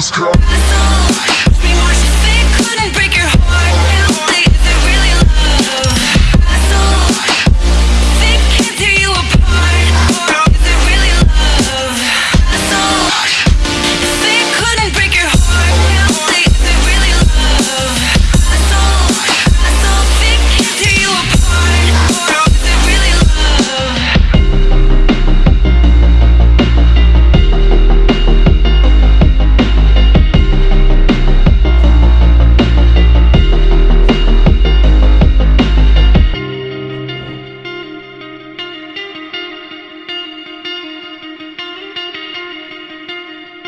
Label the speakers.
Speaker 1: this
Speaker 2: cup.